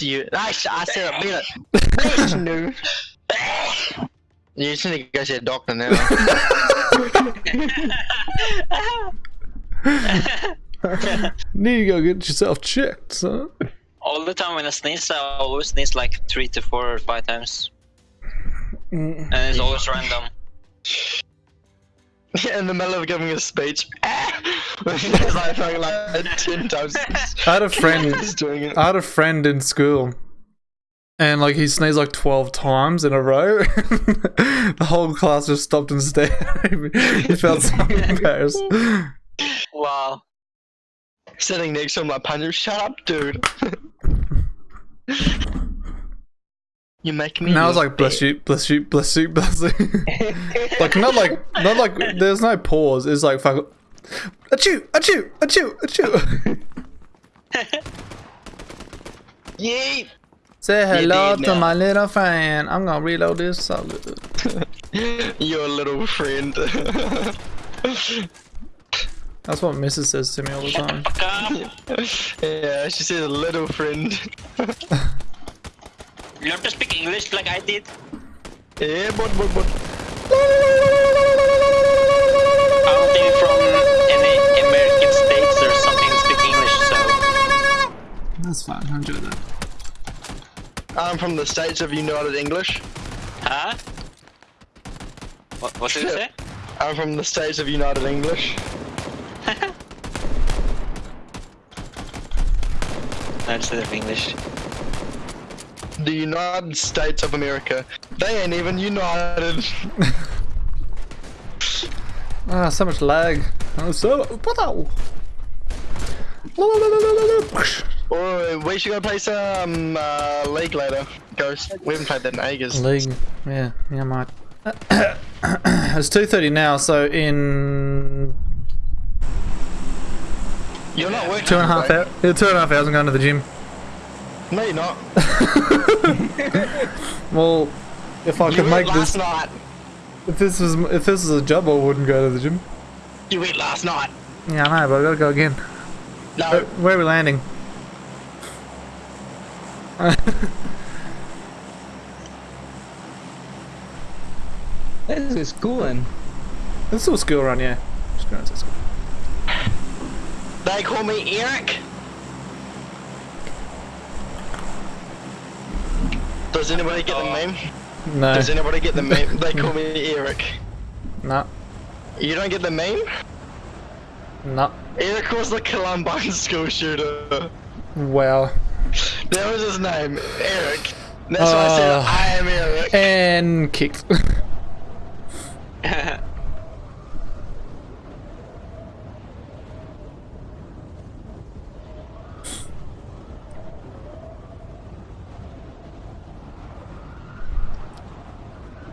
You, I, I said a minute. Bitch, no. You just need to go see a doctor now. Need to go get yourself checked, son. All the time when I sneeze, I always sneeze like three to four or five times, Mm. and it's always random. In the middle of giving a speech. Because I felt like 10 times. I had a friend. Doing it. I had a friend in school, and like he sneezed like twelve times in a row. the whole class just stopped and stared. he felt so embarrassed. Wow. Sitting next to him like, Puncher, shut up, dude. You make me. I was like, "Bless you, bless you, bless you, bless you." like not like not like there's no pause. It's like fuck. Achoo, achoo, achoo, achoo. Yeet! Say hello to now. my little friend. I'm gonna reload this solid. Your little friend. That's what Mrs. says to me all the time. Yeah, she says little friend. You have to speak English like I did. yeah, but, but, but. I don't from any American states or something that speak English, so That's fine. I enjoy that. I'm from the States of United English. huh? What, what did you say? I'm from the States of United English. That's instead of English. The United States of America. They ain't even united. Ah, so much lag. Oh, so. Or we should go play some uh, League later. Ghost. We haven't played that in ages. League. Yeah, yeah, I might. it's 2.30 now, so in You're not working. two and a half hours. Yeah, two and a half hours I'm going to the gym. No, you're not. Well, if I You could make last this, night. if this was if this was a job, I wouldn't go to the gym. You went last night. Yeah, I know, but I gotta go again. No. Where, where are we landing? This is schooling. It's still a school run, yeah. Just going to school. They call me Eric. Does anybody get the meme? No, Does anybody get the meme? They call me Eric. no, You don't get the meme? no. Eric was the Columbine school shooter. Well. That was his name, Eric. That's why I said Uh. I am Eric. And kicked.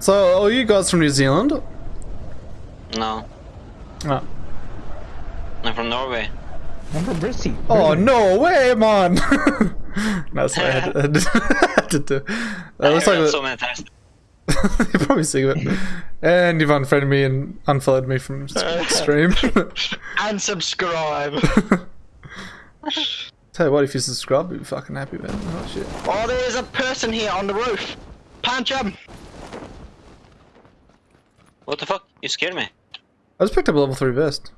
so, are you guys from New Zealand? No, Oh, I'm from Norway. I'm from Bristol. oh no way, man! no, sorry, I had to, I had to, I had do. I looks heard like that so many times. You're probably sick of it. And you've unfriended me and unfollowed me from s- stream. Unsubscribe. Tell you what, if you subscribe, you'll be fucking happy, man. Oh shit. oh, there's a person here on the roof. Punch him. What the fuck? You scared me. I just picked up a level 3 vest.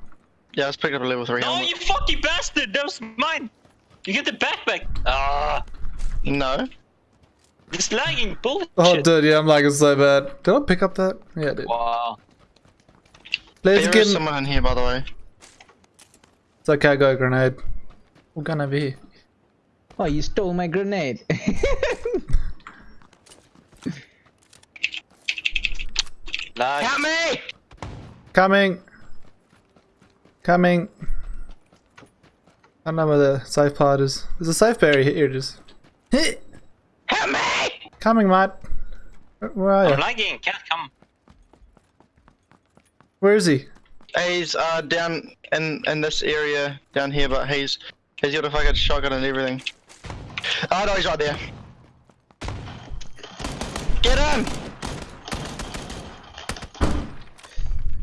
Yeah, let's picked up a level 3 No, you fucking bastard! That was mine! You get the backpack! Ah, No. this lagging bullshit! Oh, dude, yeah, I'm lagging so bad. Did I pick up that? Yeah, I did. Wow. Let's There get. is someone in here, by the way. It's okay, I got a grenade. gonna be here? Oh, you stole my grenade. Lag. Help me! Coming! Coming! I don't know where the safe part is. There's a safe area here, it is. Help me! Coming, mate. Where- Where are I'm you? lagging, can't come. Where is he? He's uh down in in this area down here, but he's he's got a fucking shotgun and everything. Oh no, he's right there. Get him!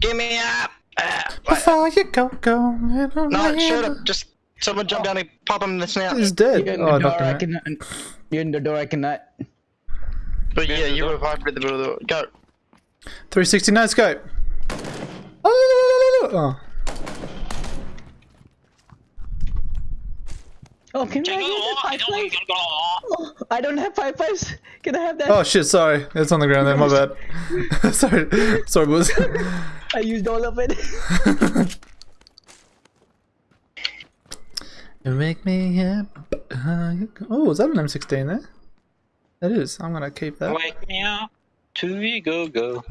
Get me up! Ah, wait. Before you go, go. no, shoot him! Just someone jump down and pop him in the snout. He's dead. You're in Oh, the door, I him out. can, You're in the door, I cannot. But Yeah, yeah, you door. revived at the middle of the door. Go. 360 no scope. Oh, Oh, can I Jingle get that all, five jingle, fives? jingle all. Oh, I don't have five fives. Can I have that? oh shit! Sorry, it's on the ground there. My bad. sorry, sorry, boys. I used all of it. You make me happy. Uh, oh, is that an M16 there? That is. I'm gonna keep that. Wake me up to we go go.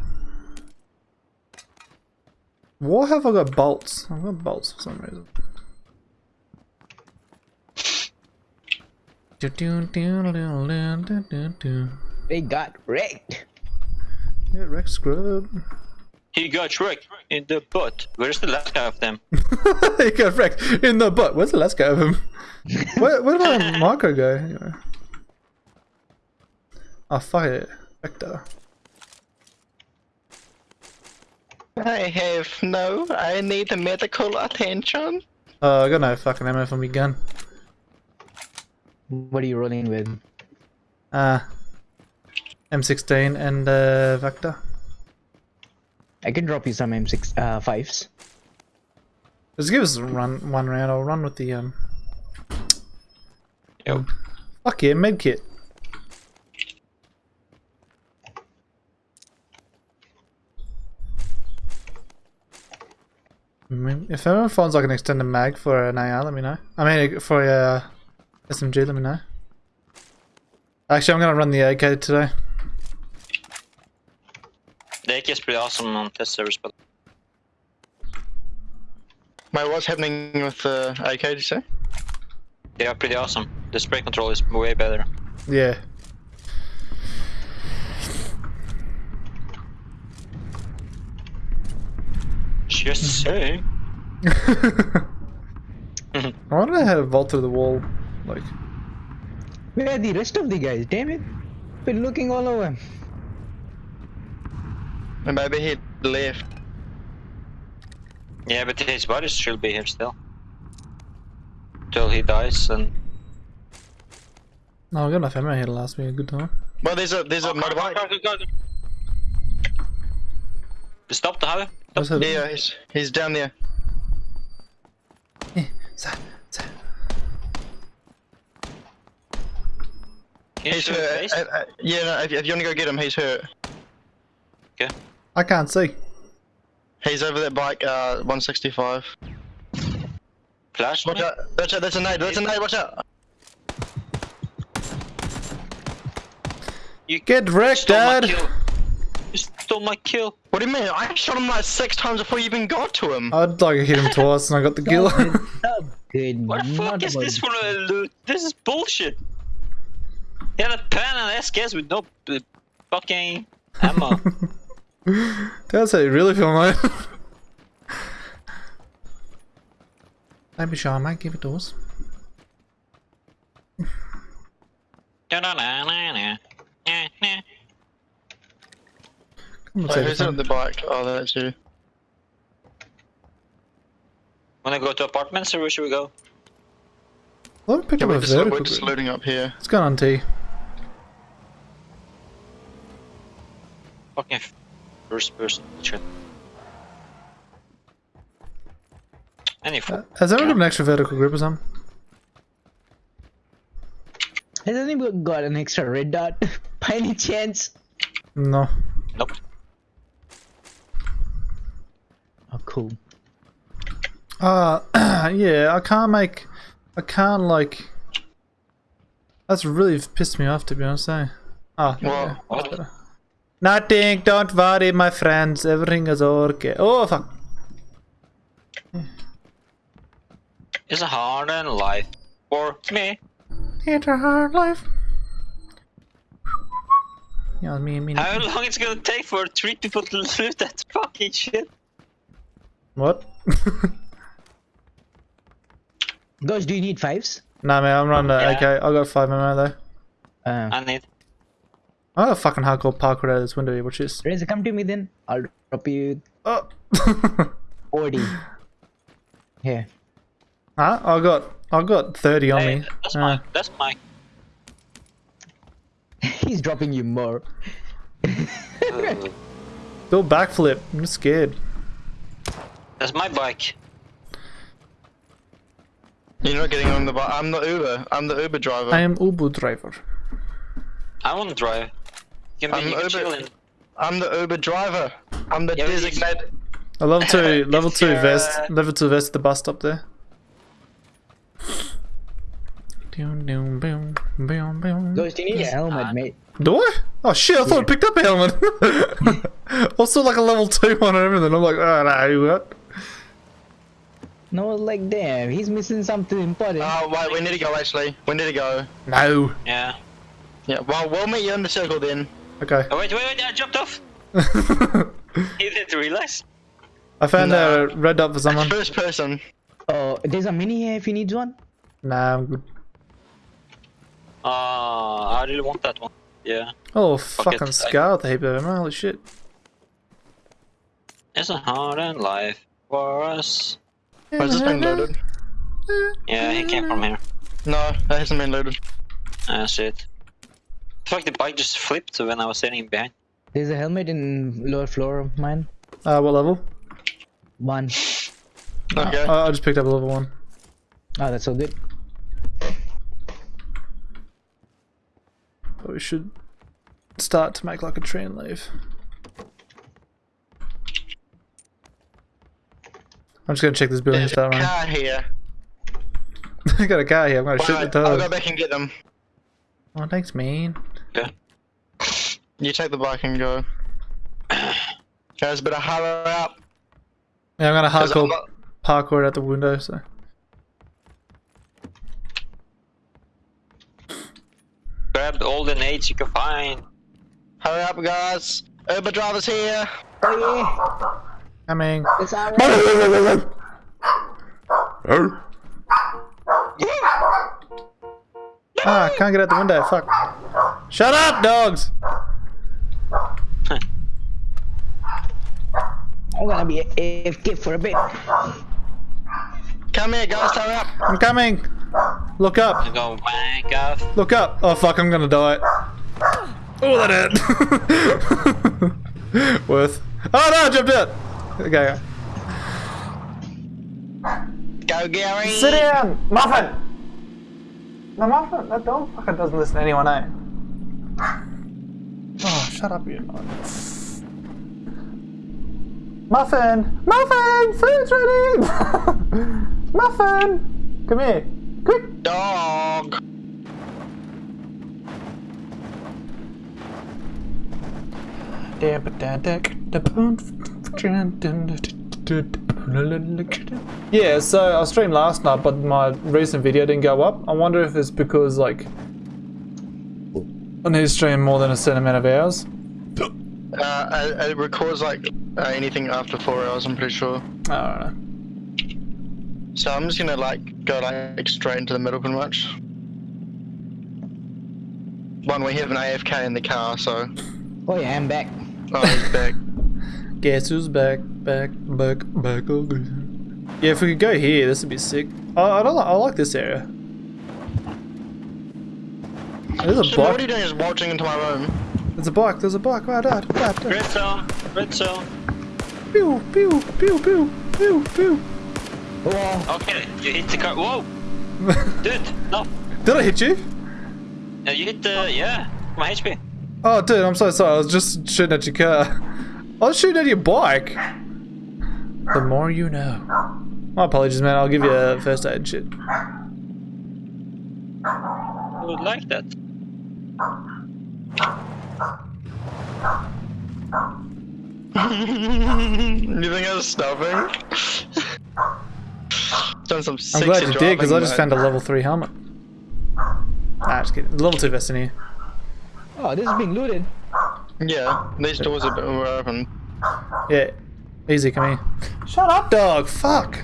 Why have I got bolts? I've got bolts for some reason. They got wrecked. Yeah, Rex Scrub. He got wrecked in the butt. Where's the last guy of them? he got wrecked in the butt. Where's the last guy of him? what, where did my micro go? Anyway. Oh, fuck it. Vector. I have no. I need medical attention. Oh, I got no fucking ammo for me gun. What are you running with? Uh, M16 and uh, Vector. I can drop you some M6 uh, fives. Just give us a run, one round. I'll run with the um. Yo. Fuck yeah, medkit. I mean, if anyone finds like an extended mag for an AR, let me know. I mean, for a uh, SMG, let me know. Actually, I'm gonna run the AK today. The er AK is pretty awesome on test servers, but Mate, what's happening with uh, the AK, did you say? they er are pretty awesome. The spray control is way better. Yeah. Just saying. I did I have to vault through the wall? Like, Where are the rest of the guys? Damn it. Been looking all over. And maybe he left. Yeah, but his body should be here still. Till he dies and no, I got enough ammo here to last me a good time. Well, there's a there's a motorbike. Stop the highway. What's that? Yeah, he's he's down there. Eh, sa- sa- He's hurt. Uh, uh, yeah, no, if, if you want to go get him, he's hurt. I can't see. He's over that bike, uh, 165. Flash Watch out! Watch out! That's a nade! That's a nade! Watch out! You Get wrecked, stole my Dad! kill. You stole my kill. What do you mean? I shot him like six times before you even got to him. I'd like hit him twice and I got the kill. Not good. What the fuck is this for a loot? This is bullshit. He had a pen and SKS with no uh, fucking ammo. That's how you really feel, mate. Don't be shy, mate. Give it to us. Come on, Wait, who's on the bike? Oh, that's you. Wanna go to apartments or where should we go? Let me pick Yeah, up we're a just, we're just grid. looting up here. What's going on, T? Fucking first person shit. Any Uh, has anyone got an extra vertical grip or something? Has anyone got an extra red dot? By any chance? No. Nope. Oh, cool. Uh, yeah, I can't make. I can't, like. That's really pissed me off, to be honest, eh? Ah, Well, yeah, that's what? better. Nothing, don't worry, my friends. Everything is okay. Oh, fuck. It's a hard life for me. It's a hard life. Yeah, me, me. How long it's gonna take for three people to loot that fucking shit? What? Guys, do you need fives? nah, man, I'm running the Yeah. AK. I got five ammo though. Uh, I need. I got a fucking hardcore parkour out of this window here. Watch this. Razor, come to me then. I'll drop you Oh. 40. Here. huh? I got. I got 30 on Hey, me. that's Uh, mine. That's mine. He's dropping you more. Do a backflip. I'm just scared. That's my bike. You're not getting on the bike. I'm the Uber. I'm the Uber driver. I am Uber driver. I want to drive. You can, be, I'm you can Uber. I'm the Uber driver. I'm the Yeah, designated. I level two, level two vest, uh, level two vest at the bus stop there. Doom, doom, boom, boom, boom. Ghost, you need a helmet, mate. Do I? Oh shit! I thought I picked up a helmet. also, like a level two one and everything. I'm like, oh no, what? No, like damn, he's missing something important. Oh wait, we need to go. Actually, we need to go. No. Yeah. Yeah. Well, we'll meet you in the circle then. Okay. Oh wait, wait, wait! I jumped off. You didn't realize. I found No. a red dot for someone. First person. Oh, there's a mini here if he needs one. Nah, I'm good. Uh, I really want that one. Yeah. Oh, it, fucking I- scar with a heap of ammo. Holy shit. It's a hard in life for us. Has this been loaded? Yeah, he came from here. No, that hasn't been loaded. That's it. Fuck, the bike just flipped when I was sitting behind. There's a helmet in lower floor of mine. Uh, what level? One. Okay. Oh, I just picked up a level one. Oh, that's so good. But we should start to make like a train leave. I'm just gonna check this building and There's a start running. car here. I got a car here. I'm gonna shoot Right, the I'll go back and get them. Oh, thanks, man. You take the bike and go. Guys, better hurry up. Yeah, I'm gonna 'cause I'm hardcore not- parkour out the window. So Grab all the nades you can find. Hurry up, guys. Uber driver's here. Oh coming. yeah, it's alright. Ah, can't get out the window. Fuck. Shut up, dogs. I'm gonna be a AFK for a bit. Come here, guys. Hurry up. I'm coming. Look up. I go wank off. Look up. Oh fuck, I'm gonna die. Oh, that hurt. Worth. Oh no, I jumped out. Okay. Go, Gary. Sit down, Muffin. No, Muffin. That dog fucking doesn't listen to anyone, eh? Oh, shut up, you. Muffin! Muffin! Food's ready! Muffin! Come here. Quick! Dog. Yeah, so I streamed last night, but my recent video didn't go up. I wonder if it's because, like, I need to stream more than a certain amount of hours. Uh, it, it records like uh, anything after four hours. I'm pretty sure. I don't know. So I'm just gonna like go like straight into the middle, pretty much. One, we have an AFK in the car, so Oh yeah, I'm back. oh, he's back. Guess who's back, back, back, back again. Yeah, if we could go here, this would be sick. I, I don't. Like, I like this area. There's a So what are you doing? Is watching into my room? There's a bike. There's a bike. Right, right, right, right. Red zone. Red zone. Pew, pew, pew, pew, pew, pew. Oh, Okay, you hit the car. Whoa, dude, no. Did I hit you? No, you hit the yeah. My HP. Oh, dude, I'm so sorry. I was just shooting at your car. I was shooting at your bike. The more you know. My apologies, man. I'll give you a first aid shit. I would like that. You think I was stopping? Done some I'm glad you did, because I just found a level 3 helmet. Nah, just kidding. Level 2 vest in here. oh, this is being looted. Yeah, these doors are were open. Yeah. Easy, come here. Shut up, dog! Fuck!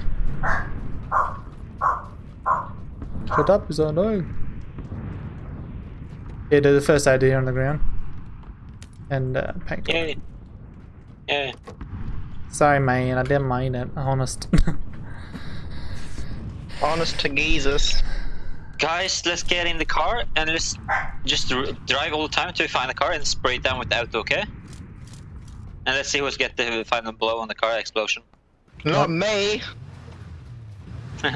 Shut up, is annoying. Yeah, do the first aid here on the ground. And, uh, paint. Yeah. Yeah. Sorry, man, I didn't mean it. Honest. Honest to Jesus. Guys, let's get in the car and let's just r- drive all the time till we find the car and spray it down with the auto, okay? And let's see who's get the final blow on the car explosion. Not me.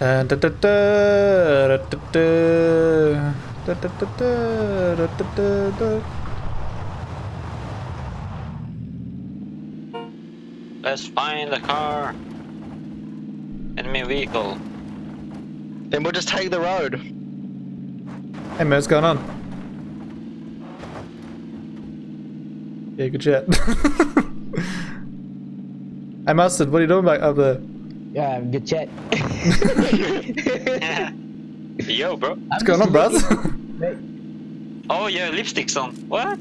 Da, da, da, da, da, da, da. Let's find the car. Enemy vehicle. Then we'll just take the road. Hey man, what's going on? Yeah, good chat. hey Mustard, what are you doing back up there? Yeah, good chat. Yo, bro. What's going on, bruv? Oh, yeah, lipstick's on. What?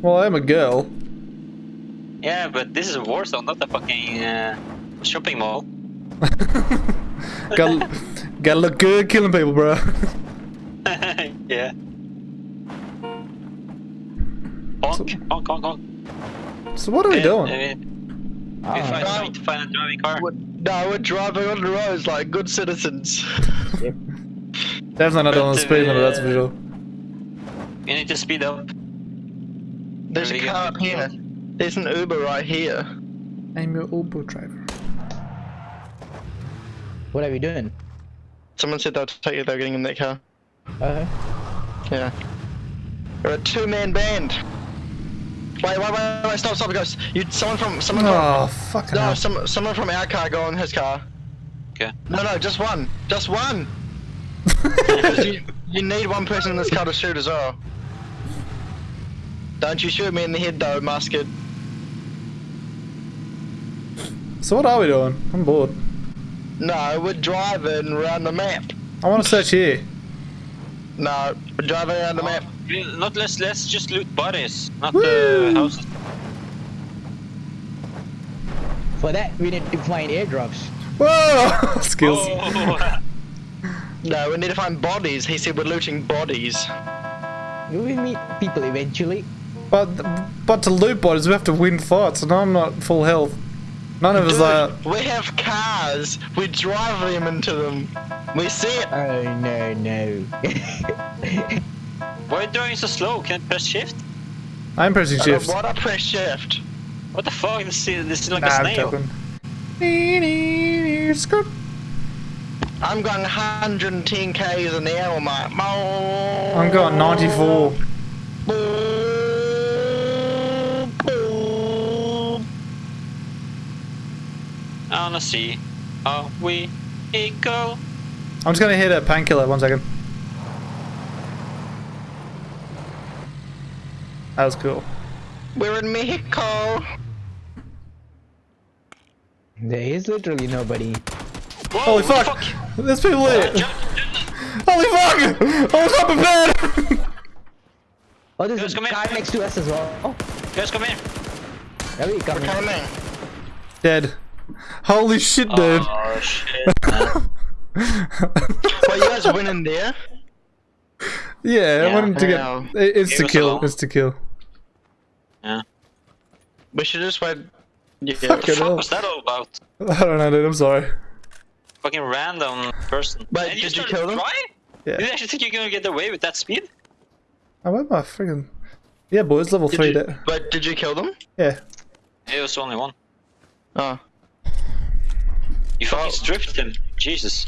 well, I am a girl. Yeah, but this is a war zone, not a fucking uh, shopping mall. Gotta, gotta look good killing people, bro. yeah. Honk, honk, honk, honk. So what are we Uh, doing? uh, we find, no. need to find a driving car. We're, no, we're driving on the roads like good citizens. Definitely not doing the speed limit, that's for sure. You need to speed up. There's a There go. car up here. There's an Uber right here. I'm your Uber driver. what are we doing? Someone said they'll take you. They're getting in that car. Uh, Yeah. We're a two-man band. Wait, wait, wait, wait, stop, stop, ghost. You, someone from, someone Oh, from, fucking no, hell. some, someone from our car go in his car. Okay. No, no, just one, just one. 'Cause you, you need one person in this car to shoot as well. Don't you shoot me in the head though, musket. So what are we doing? I'm bored. No, we're driving around the map. I want to search here. No, we're driving around the oh, map. Not let's let's just loot bodies, not uh, Woo! the houses. for that, we need to find airdrops. Whoa! Skills. Oh, No, we need to find bodies. He said we're looting bodies. Will We meet people eventually. But but to loot bodies, we have to win fights, and I'm not full health. None of us are. We have cars. We drive them into them. We see it. Oh no no. why are you driving so slow? Can you press shift? I'm pressing I shift. don't press shift. What the fuck? This is, this is like Nah, a I'm snail. joking. Skirt. I'm going 110 k's an hour, mate. Mo- I'm going 94. Honestly, boom. I wanna see how we equal? I'm just gonna hit a painkiller. One second. That was cool. We're in Mexico. there is literally nobody. Whoa, Holy what fuck! The There's people Uh, Holy fuck! I was not prepared. Oh, there's Guys, a come car here. next to us as well. Oh, guys, come here. there we come. Coming. Dead. Holy shit, dude. Oh shit. man. Well, you guys went in there. yeah, I wanted to get. Wow. it- It's to kill. It's to kill. yeah. We should just wait. Yeah. Fuck What the it fuck up. was that all about? I don't know, dude. I'm sorry. Fucking random person. But and did you started kill them? Drive? Yeah. Did you actually think you're gonna get away with that speed? I went my friggin'. Yeah, boys, level Did three. you, There. but did you kill them? Yeah. It was only one. Oh. You fucking Oh. stripped him. Jesus.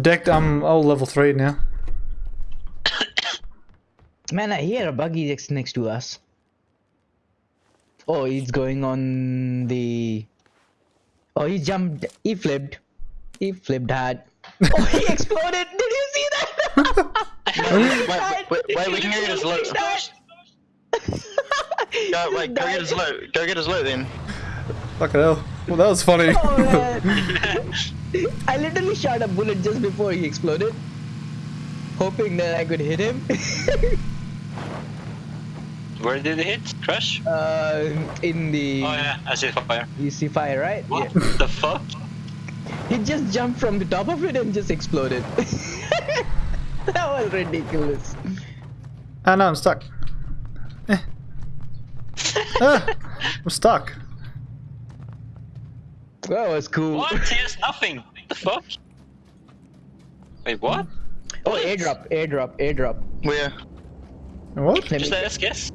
Decked. I'm all level three now. Man, I hear a buggy next next to us. Oh, he's going on the. Oh, he jumped. He flipped. He flipped hard. Oh, he exploded! Did you see that? Wait, wait, wait, wait, we can get his loot. Go, wait, go get his loot. Go get his loot then. Fucking hell. Well, that was funny. Oh man! I literally shot a bullet just before he exploded, hoping that I could hit him. Where did it hit? Crash? uh, in the Oh yeah, I see fire. you see fire, right? What Yeah. the fuck? He just jumped from the top of it and just exploded. that was ridiculous. Ah, no, I'm stuck. Eh. ah, I'm stuck. That was cool. What? He has nothing. What the fuck? Wait, what? Oh, airdrop, airdrop, airdrop. Where? What? Let Just me, let us guess.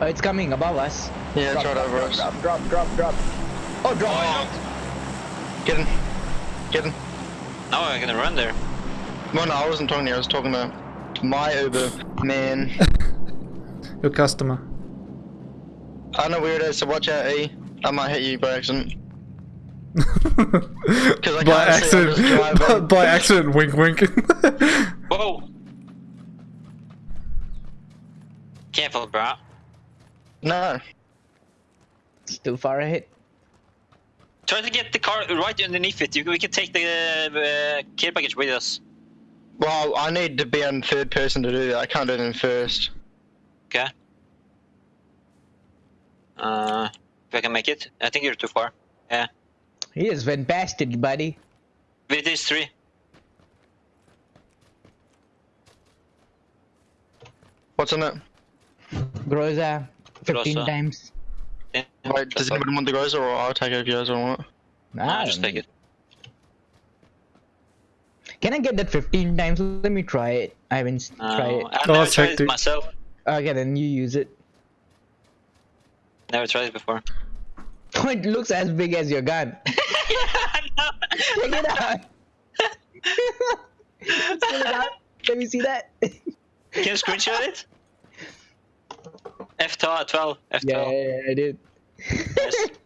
oh, it's coming above us. Yeah, it's right drop, over drop, us. Drop, drop, drop, drop. Oh, drop. Oh, Get in. Get in. now I'm gonna run there. Well, no, I wasn't talking to you. I was talking to my Uber man. Your customer. I know where it is, so watch out, E. I might hit you by accident. Because I by can't accident. just By, by accident. Wink, wink. Whoa! Careful, bro. No. Still far ahead. Try to get the car right underneath it. You- We can take the uh, care package with us. Well, I need to be in third person to do that. I can't do it in first. Okay. Uh, if I can make it. I think you're too far. Yeah. He just went past buddy. With these three. What's in it? Groza, 15 Groza. times. Yeah. Wait, does anyone want the Groza or I'll take it if you guys don't want it? Nah, I just take it. Can I get that 15 times? Let me try it. I haven't s- Uh, tried it. I've Oh, never it's tried it myself. Okay, then you use it. Never tried it before. it looks as big as your gun. Check it out. Let's it out. Let me see that. Can you screenshot it? F12, F12. yeah, yeah, I did. Yes.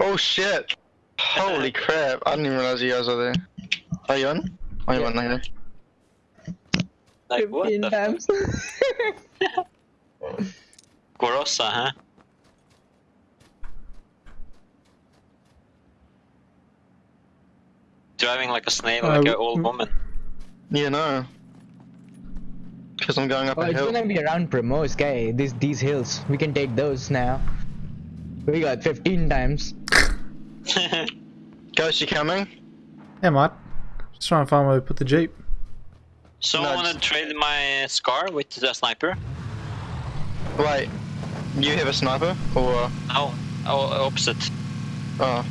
Oh shit! Holy crap! I didn't even realize you guys are there. Are you on? Are you Yeah. in? Okay. like, what 15 the fuck? times. Groza, huh? Driving like a snail, Uh, like an old woman. Yeah, no. Because I'm going up oh, a it's hill. gonna be around Primorsk, guy. These these hills. We can take those now. We got 15 times. Ghost, you coming? yeah, mate. Just trying to find where we put the Jeep. Someone No, wanna trade my scar with the sniper? Wait, you have a sniper? Or. No, oh, opposite. Oh.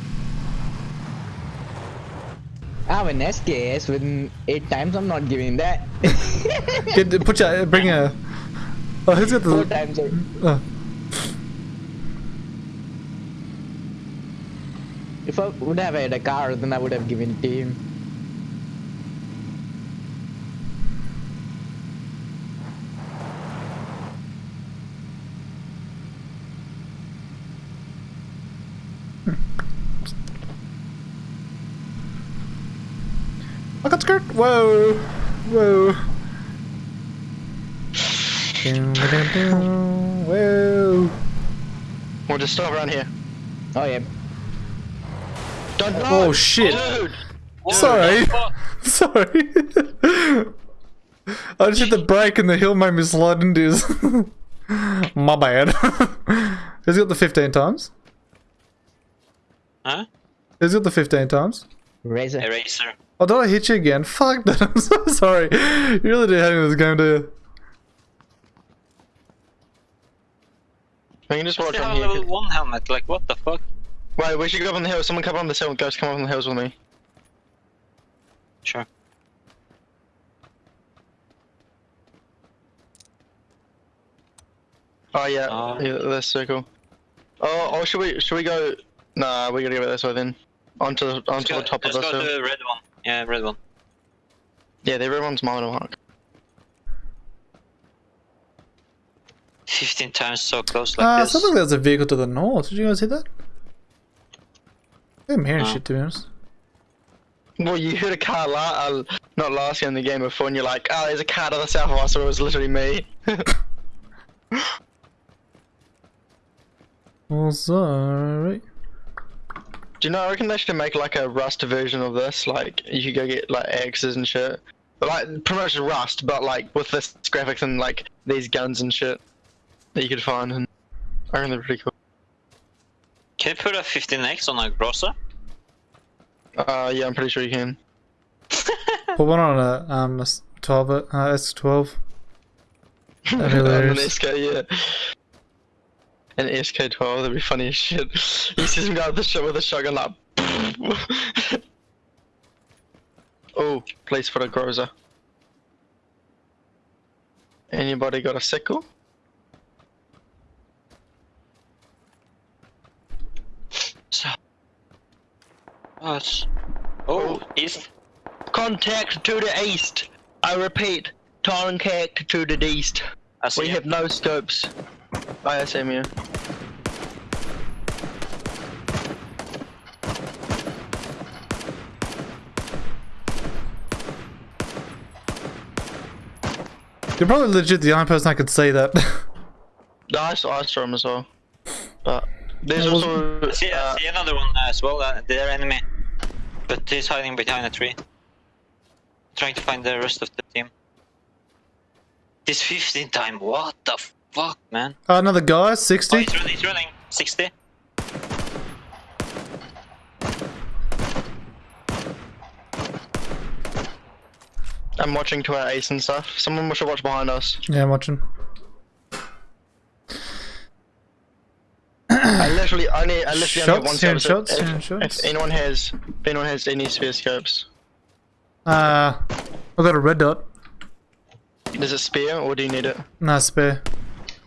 Ah, I have an SKS with 8 times. I'm not giving that. Get, put your, bring a. Oh, who's got 4 the? times. Or... Oh, If I would have had a car, then I would have given it to him. I got skirt. Whoa, whoa. Dun, dun, dun, dun. Whoa. We'll just stop around here. Oh yeah. Don't Oh shit. Dude! What Sorry. Sorry. I just hit the brake and the hill made me slide into his. My bad. Has he got the 15 times? Huh? Has he got the 15 times? Razor. Eraser. Oh, did I hit you again? Fuck that. I'm so sorry. You really did hate me this game, do you? We can just watch They on have a here. level 1 helmet, like what the fuck? Wait, we should go up on the hill. Someone come up on the hill. Ghost, come up on the hills with me. Sure. Oh yeah, Uh, yeah, that's circle. Oh, oh, should we should we go? Nah, we gotta go this way then. Onto the onto the top of let's go to the red one. Yeah, red one. Yeah, the red one's mine mark. 15 times so close like Uh, this. sounds like there's a vehicle to the north. Did you guys hear that? I'm hearing No. shit, to be honest. Well, you heard a car la- uh, not last year in the game before, and you're like, oh, there's a car to the south of us, so it was literally me. Well, sorry. Do you know? I reckon they should make like a Rust version of this. Like you could go get like axes and shit, but like pretty much Rust, but like with this graphics and like these guns and shit that you could find. And I reckon they're pretty cool. Can you put a 15x on a Groza? Uh, yeah, I'm pretty sure you can. Put one on a um a s- 12 uh, S12. That'd be On the hilarious. Nesca, yeah. An SK12. That'd be funny as shit. He sees him go with the shot with a shotgun like. oh, place for a Groza. Anybody got a sickle? So. Oh, oh, east. Contact to the east. I repeat, contact to the east. I see We have no scopes. ISMU. You're probably legit the only person I could say that. No, I saw, I saw him as well. But there's also I see, I uh, see another one as well, uh, their enemy. But he's hiding behind a tree. Trying to find the rest of the team. This 15 time, what the fuck, man? Uh, another guy, Oh, 60. he's running, he's running. 60. I'm watching to our ace and stuff. Someone should watch behind us. Yeah, I'm watching. I literally only I literally only have one Shots, scope, shots, if, yeah, shots. if anyone has if anyone has any spare scopes. Uh, I got a red dot. Does it spare or do you need it? Nah, spare.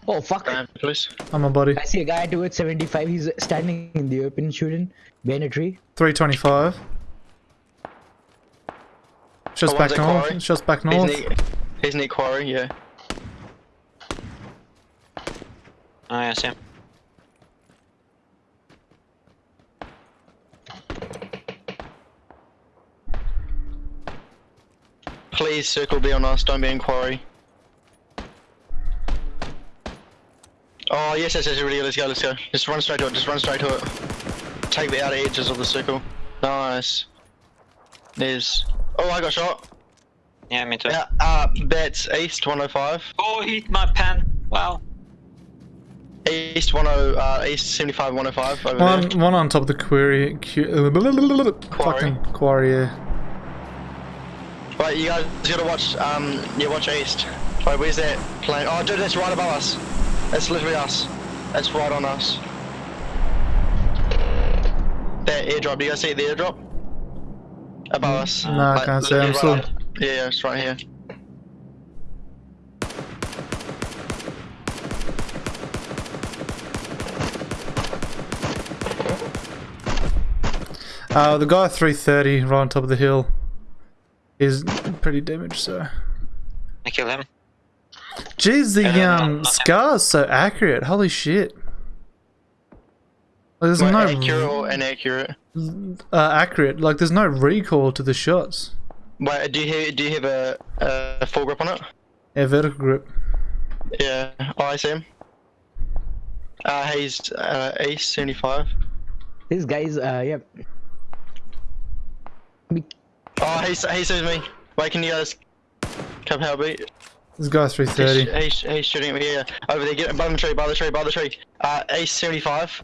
Oh fuck! Um, please. On my body. I see a guy towards 75. He's standing in the open shooting behind a tree. 325. Just Oh, back one's at north. quarry. Shots back He's north. near, he's near quarry, yeah. Oh, yeah, Sam. Please circle B on us, don't be in quarry. Oh yes, yes, yes, really, let's go, let's go. Just run straight to it, just run straight to it. Take the outer edges of the circle. Nice. There's Oh I got shot. Yeah, me too. Yeah, uh that's east 105. Oh, he hit my pen. Wow. East 10 uh east 75 105 over One, there. one on top of the quarry. Cu- fucking quarry, yeah. Right, you guys you gotta watch um yeah, watch east. Wait, where's that plane? Oh dude, that's right above us. That's literally us. That's right on us. That airdrop, do you guys see the airdrop? Above us. No, I can't see, I'm literally still- up. Yeah, yeah, it's right here. Uh, the guy 330 right on top of the hill is pretty damaged, so. I kill him. Jeez, the um, scar's so accurate. Holy shit. Like, there's Wait, no accurate or inaccurate? uh, accurate. Like, there's no recoil to the shots. Wait, do you have, do you have a, a full grip on it? Yeah, vertical grip. Yeah, oh, I see him. Uh, he's uh, East 75. This guy's uh yeah. Oh, he, he sees me. Wait, can you guys come help me? This guy's 330. he's, he's shooting at me, yeah. Over there, get by the tree, by the tree, by the tree. Uh, East 75.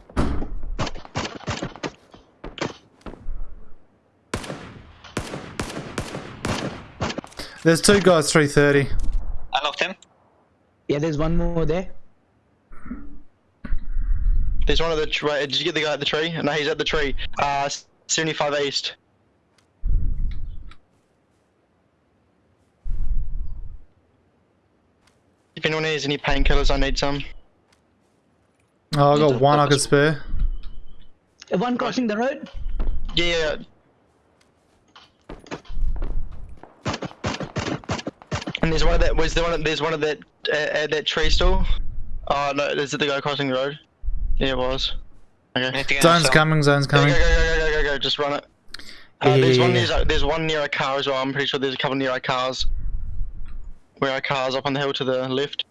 There's two guys 330. I knocked him. Yeah, there's one more there. There's one of the tree. Did you get the guy at the tree? No, he's at the tree. Uh, 75 East. If anyone has any painkillers, I need some. Oh, I got Need to one I could spare. One crossing the road. Yeah. And there's one of that. Was there one? Of, there's one of that uh, at that tree still. Oh no, is it the guy crossing the road? Yeah, it was. Okay. need to get Zone's coming, zone's Go, go, coming. go, go, go, go, go, just run it. Uh, Yeah, there's one yeah. near, uh, there's one near a car as well. I'm pretty sure there's a couple near our cars. Where our cars up on the hill to the left.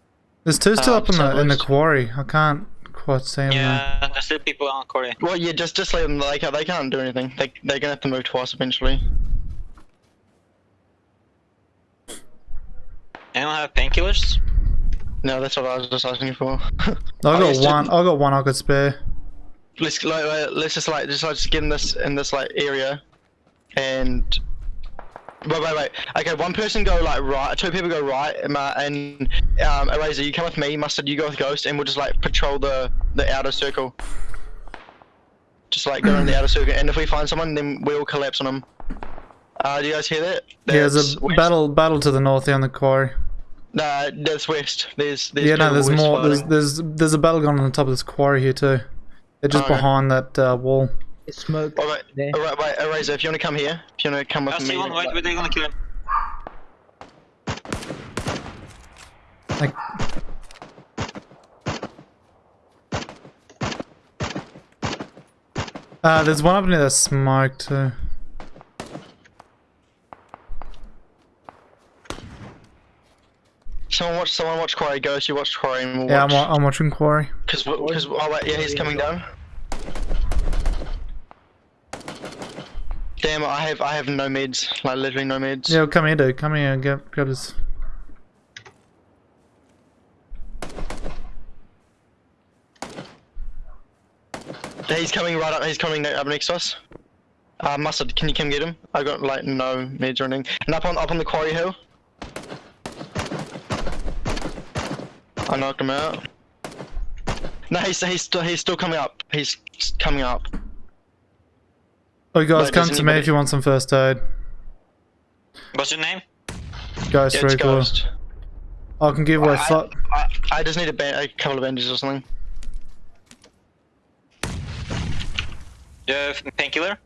There's two still Uh, up in the in the quarry. I can't quite see them. though. Yeah, there's still people on quarry. Well, yeah, just just leave them. They can't, they can't do anything. They they're gonna have to move twice eventually. Anyone have painkillers? No, that's what I was just asking you for. I Oh, got yes, one. didn't- I got one I could spare. let's like, like, let's just like just like just get in this in this like area, and Wait, wait, wait. Okay, one person go like right, two people go right, um, uh, and um, Eraser, you come with me. Mustard, you go with Ghost, and we'll just like patrol the the outer circle. Just like go in the outer circle, and if we find someone, then we'll collapse on them. Uh, do you guys hear that? Yeah, there's a west. battle battle to the north on the quarry. Nah, that's west. There's, there's Yeah, no, there's more. There's fighting. there's there's a battle going on on top of this quarry here too. They're just Okay. behind that uh, wall. Smoke. Alright, there. alright, wait, Eraser, if you wanna come here, if you wanna come with I me. see one. Wait, wait, they're gonna kill him. Like, uh, there's one up near that smoke too. Someone watch, someone watch Quarry. Ghost, you watch Quarry, and we'll Yeah, I'm, I'm watching quarry. Because, because, oh wait, yeah, he's coming down. Damn, I have, I have no meds, like literally no meds. Yeah, come here, dude. Come here and get grab this. He's coming right up. He's coming up next to us. Uh, mustard, can you come get him? I got like no meds or anything. And up on up on the quarry hill. I knocked him out. No, he's he's still he's still coming up. He's coming up. Oh, guys, come to me if you want some first aid. What's your name? Ghost Yeah, ghost. I can give away. I, I, I just need a, a couple of bandages or something. You have painkiller?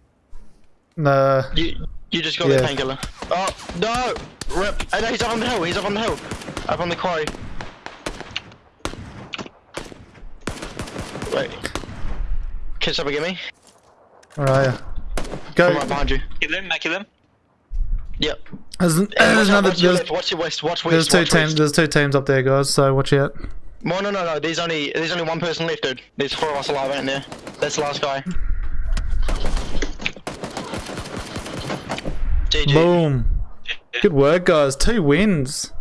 nah, You you just got Yeah. the painkiller. Oh no! Rip! Oh, no, he's up on the hill. He's up on the hill. Up on the quarry. Wait. Up and get me. where are you? I'm Go. right behind you. Kill him, I kill him. Yep. There's, And there's watch, another. watch your There's, left. Watch your west. Watch west. there's two watch teams. west. There's two teams up there, guys. So watch out. No, no, no, no. There's only there's only one person left, dude. There's four of us alive, ain't there? That's the last guy. GG. Boom. Good work, guys. Two wins.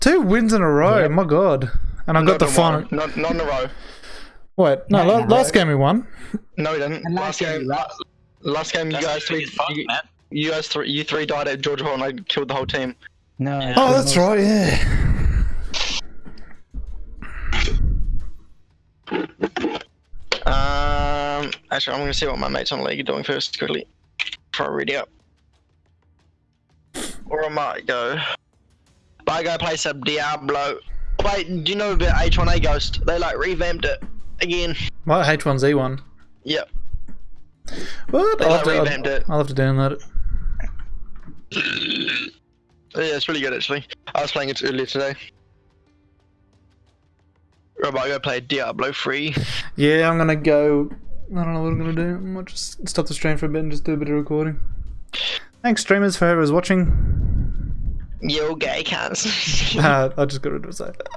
Two wins in a row. My God. And I got Not the final. Not, not in a row. Wait, no. Not la- last row. game we won. No, we didn't. Last last game. game, la- Last game, you guys three. fun, You, you guys three. You three died at Georgopol, and I killed the whole team. No. Yeah. Oh, that's right. Yeah. Um, actually, I'm gonna see what my mates on the league are doing first, quickly, before I read out. Or I might go. But I go play some Diablo. Wait, do you know about H1Z1 Ghost? They like revamped it again. My H1Z1? Yep. What? I'll have, to, I'll, it. I'll have to download it. Yeah, it's really good actually. I was playing it earlier today. But I go play Diablo 3. Yeah, I'm gonna go. I don't know what I'm gonna do. I might just stop the stream for a bit and just do a bit of recording. Thanks, streamers, for whoever's watching. Yo, gay cunts. uh, I just got rid of it.